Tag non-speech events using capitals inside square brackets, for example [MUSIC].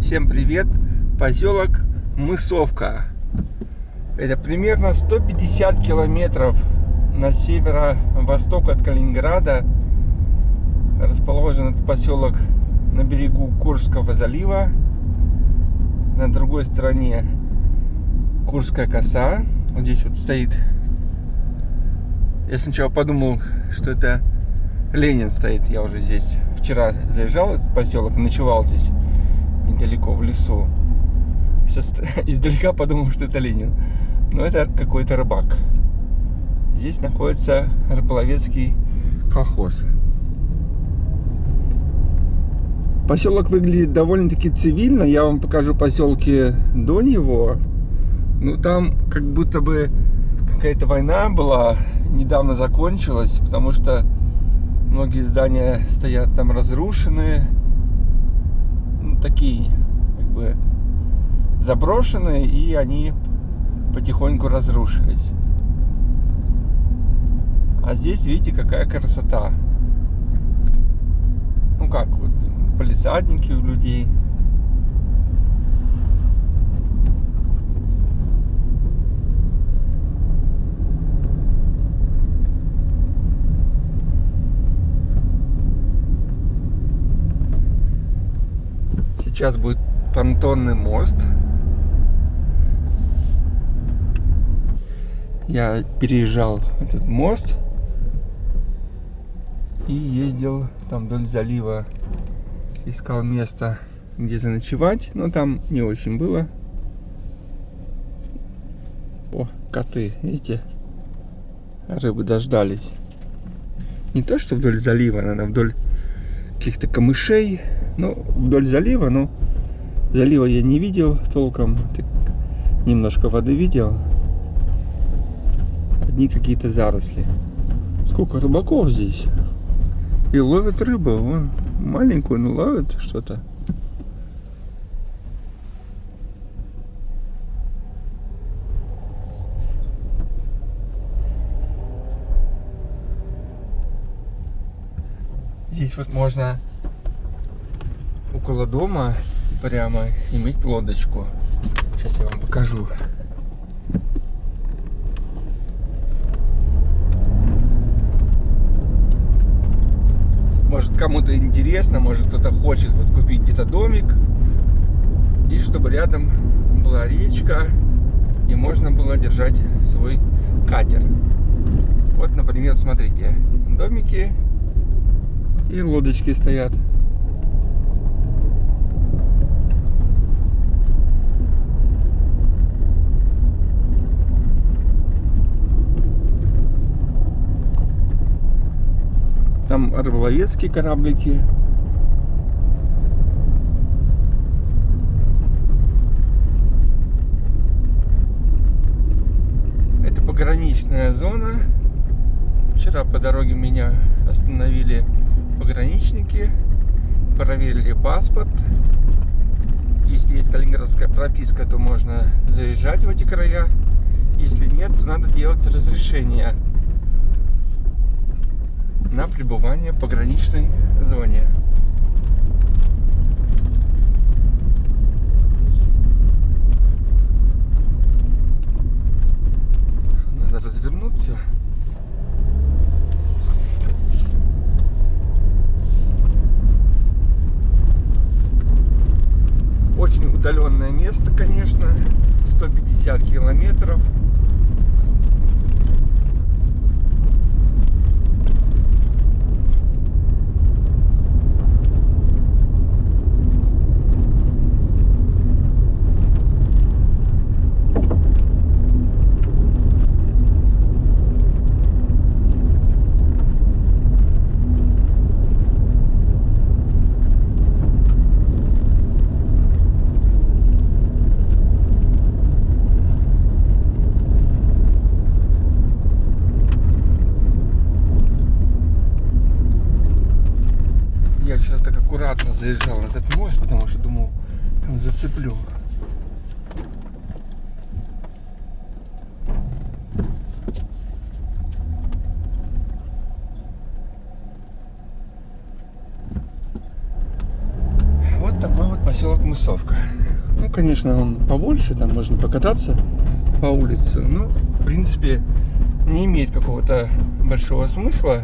Всем привет! Поселок Мысовка. Это примерно 150 километров на северо-восток от Калининграда. Расположен этот поселок на берегу Курского залива. На другой стороне Курская коса. Вот здесь вот стоит. Я сначала подумал, что это Ленин стоит. Я уже здесь вчера заезжал в поселок, ночевал здесь недалеко в лесу. [LAUGHS] Издалека подумал, что это Ленин. Но это какой-то рыбак. Здесь находится рыболовецкий колхоз. Поселок выглядит довольно-таки цивильно. Я вам покажу поселки до него. Ну, там как будто бы какая-то война была, недавно закончилась, потому что многие здания стоят там разрушенные. Такие, как бы, заброшенные, и они потихоньку разрушились. А здесь, видите, какая красота. Ну как, вот, полисадники у людей. Сейчас будет понтонный мост. Я переезжал этот мост и ездил там вдоль залива. Искал место, где заночевать, но там не очень было. О, коты, видите? Рыбы дождались. Не то, что вдоль залива, надо вдоль каких-то камышей. Ну, вдоль залива, но залива я не видел толком. Немножко воды видел. Одни какие-то заросли. Сколько рыбаков здесь. И ловят рыбу. Вон, маленькую, но ловят что-то. Здесь вот можно около дома прямо иметь лодочку. Сейчас я вам покажу. Может кому-то интересно, может кто-то хочет вот купить где-то домик. И чтобы рядом была речка и можно было держать свой катер. Вот, например, смотрите, домики и лодочки стоят. Там рыболовецкие кораблики. Это пограничная зона. Вчера по дороге меня остановили пограничники, проверили паспорт. Если есть калининградская прописка, то можно заезжать в эти края. Если нет, то надо делать разрешение на пребывание в пограничной зоне. Надо развернуться. Очень удаленное место, конечно. 150 километров. Аккуратно заезжал на этот мост, потому что думал, там зацеплю. Вот такой вот поселок Мысов. Петровка. Ну, конечно, он побольше, там можно покататься по улице, но, в принципе, не имеет какого-то большого смысла